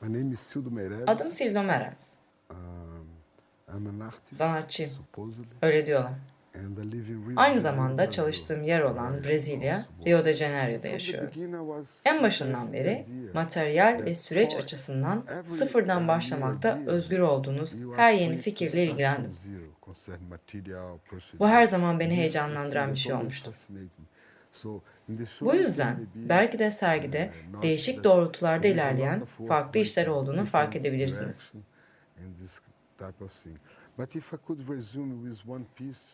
My name is Sildo Meirelles. Adım Sildo Meres. Um, I'm an artist, Sanatçıyım. supposedly, Öyle diyorlar. and I live in Rio de Aynı zamanda çalıştığım yer olan Brezilya, Rio de Janeiro'da yaşıyorum. En başından beri materyal ve süreç açısından sıfırdan başlamakta özgür olduğunuz her yeni fikirle ilgilendim. Bu her zaman beni heyecanlandıran bir şey olmuştu. Bu yüzden belki de sergide uh, değişik doğrultularda ilerleyen farklı işler olduğunu fark edebilirsiniz.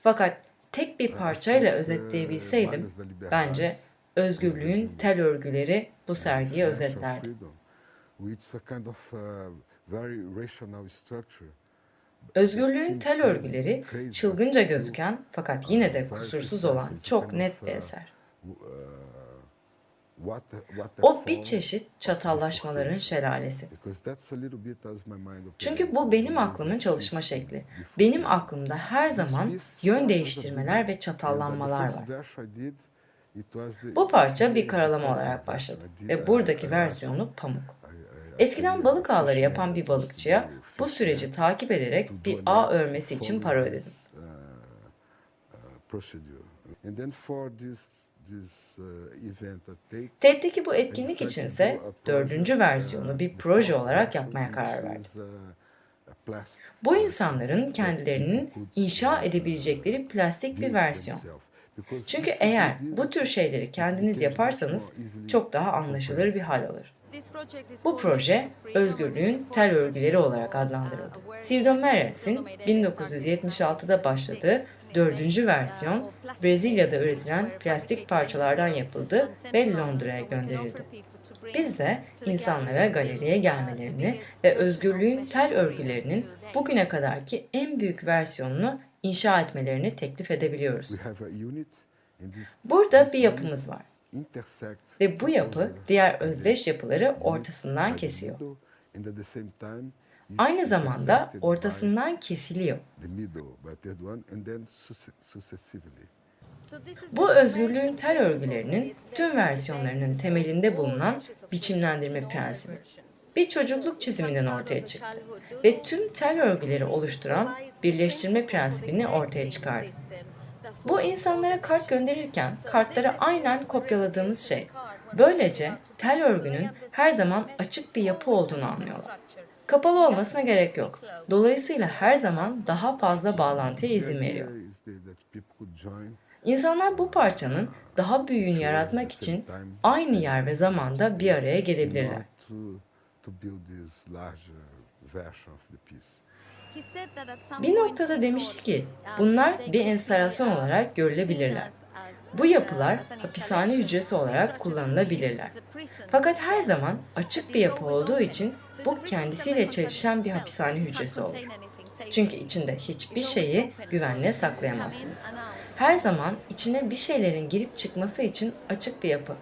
Fakat tek bir uh, parçayla uh, özetleyebilseydim, bence özgürlüğün tel örgüleri bu sergiyi özetlerdi. Özgürlüğün tel örgüleri çılgınca gözüken fakat yine de kusursuz olan çok net bir eser. Uh, the O bir çeşit çatallaşmaların şelalesi. Çünkü bu benim aklımın çalışma şekli. Benim aklımda her zaman yön değiştirmeler ve çatallanmalar var. Bu parça bir karalama olarak başladı ve buradaki versiyonu pamuk. Eskiden balık ağları yapan bir balıkçıya bu süreci takip ederek bir ağ örmesi için para ödedim. TED'deki bu etkinlik içinse dördüncü versiyonu bir proje olarak yapmaya karar verdim. Bu insanların kendilerinin inşa edebilecekleri plastik bir versiyon. Çünkü eğer bu tür şeyleri kendiniz yaparsanız çok daha anlaşılır bir hal alır. Bu proje özgürlüğün tel örgüleri olarak adlandırıldı. Sildo Meres'in 1976'da başladığı dördüncü versiyon Brezilya'da üretilen plastik parçalardan yapıldı ve Londra'ya gönderildi. Biz de insanlara galeriye gelmelerini ve özgürlüğün tel örgülerinin bugüne kadarki en büyük versiyonunu inşa etmelerini teklif edebiliyoruz. Burada bir yapımız var ve bu yapı diğer özdeş yapıları ortasından kesiyor. Aynı zamanda ortasından kesiliyor. Bu özgürlüğün tel örgülerinin tüm versiyonlarının temelinde bulunan biçimlendirme prensibi. Bir çocukluk çiziminden ortaya çıktı ve tüm tel örgüleri oluşturan birleştirme prensibini ortaya çıkardı. Bu insanlara kart gönderirken kartları aynen kopyaladığımız şey. Böylece tel örgünün her zaman açık bir yapı olduğunu anlıyorlar. Kapalı olmasına gerek yok. Dolayısıyla her zaman daha fazla bağlantıya izin veriyor. İnsanlar bu parçanın daha büyüğünü yaratmak için aynı yer ve zamanda bir araya gelebilirler. Bir noktada demişti ki bunlar bir enstalasyon olarak görülebilirler. Bu yapılar hapishane hücresi olarak kullanılabilirler. Fakat her zaman açık bir yapı olduğu için bu kendisiyle çelişen bir hapishane hücresi olur. Çünkü içinde hiçbir şeyi güvenle saklayamazsınız. Her zaman içine bir şeylerin girip çıkması için açık bir yapı.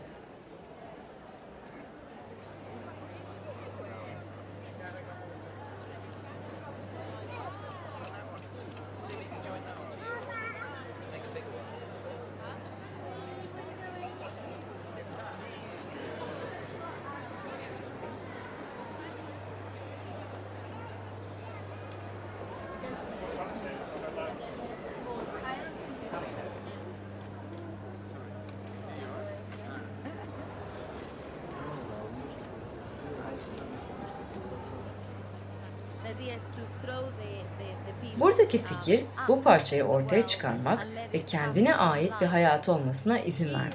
Buradaki fikir bu parçayı ortaya çıkarmak ve kendine ait bir hayatı olmasına izin vermek.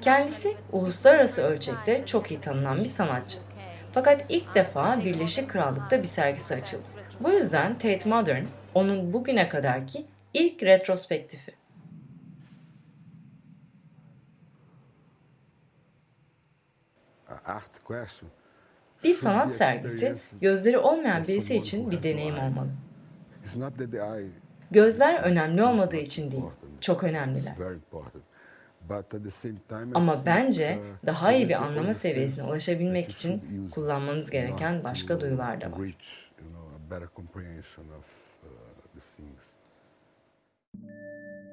Kendisi uluslararası ölçekte çok iyi tanınan bir sanatçı. Fakat ilk defa Birleşik Krallık'ta bir sergisi açıldı. Bu yüzden Tate Modern onun bugüne kadarki ilk retrospektifi. Bir sanat sergisi. gözleri olmayan birisi için bir deneyim olmalı. Gözler önemli olmadığı için değil, çok önemliler. Ama bence daha iyi bir anlama seviyesine ulaşabilmek için kullanmanız gereken başka duyular da var. uh,